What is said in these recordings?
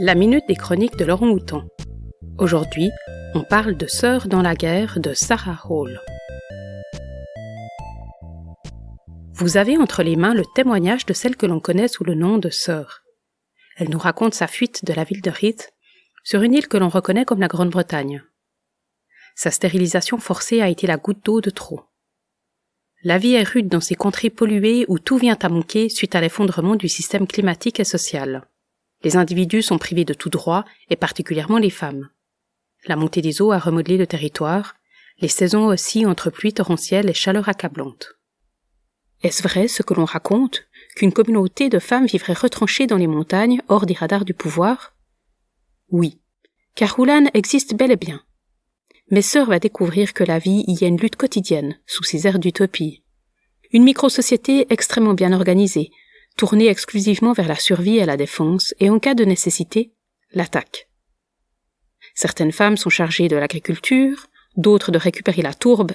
La minute des chroniques de Laurent Houtan. Aujourd'hui, on parle de Sœurs dans la guerre de Sarah Hall. Vous avez entre les mains le témoignage de celle que l'on connaît sous le nom de Sœur. Elle nous raconte sa fuite de la ville de Rith sur une île que l'on reconnaît comme la Grande-Bretagne. Sa stérilisation forcée a été la goutte d'eau de trop. La vie est rude dans ces contrées polluées où tout vient à manquer suite à l'effondrement du système climatique et social. Les individus sont privés de tout droit, et particulièrement les femmes. La montée des eaux a remodelé le territoire, les saisons aussi entre pluie torrentielle et chaleur accablante. Est-ce vrai ce que l'on raconte, qu'une communauté de femmes vivrait retranchée dans les montagnes, hors des radars du pouvoir? Oui, car Roulan existe bel et bien. Mais sœur va découvrir que la vie y a une lutte quotidienne, sous ces airs d'utopie. Une micro-société extrêmement bien organisée, tournée exclusivement vers la survie et la défense, et en cas de nécessité, l'attaque. Certaines femmes sont chargées de l'agriculture, d'autres de récupérer la tourbe,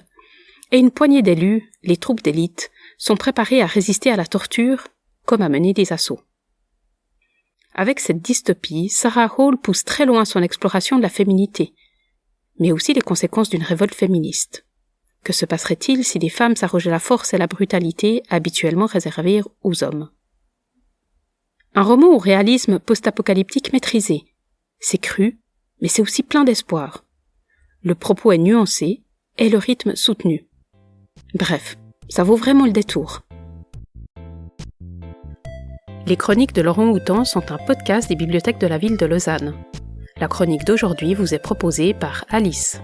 et une poignée d'élus, les troupes d'élite, sont préparées à résister à la torture comme à mener des assauts. Avec cette dystopie, Sarah Hall pousse très loin son exploration de la féminité, mais aussi les conséquences d'une révolte féministe. Que se passerait-il si les femmes s'arrogeaient la force et la brutalité habituellement réservées aux hommes? Un roman au réalisme post-apocalyptique maîtrisé. C'est cru, mais c'est aussi plein d'espoir. Le propos est nuancé et le rythme soutenu. Bref, ça vaut vraiment le détour. Les chroniques de Laurent Houtan sont un podcast des bibliothèques de la ville de Lausanne. La chronique d'aujourd'hui vous est proposée par Alice.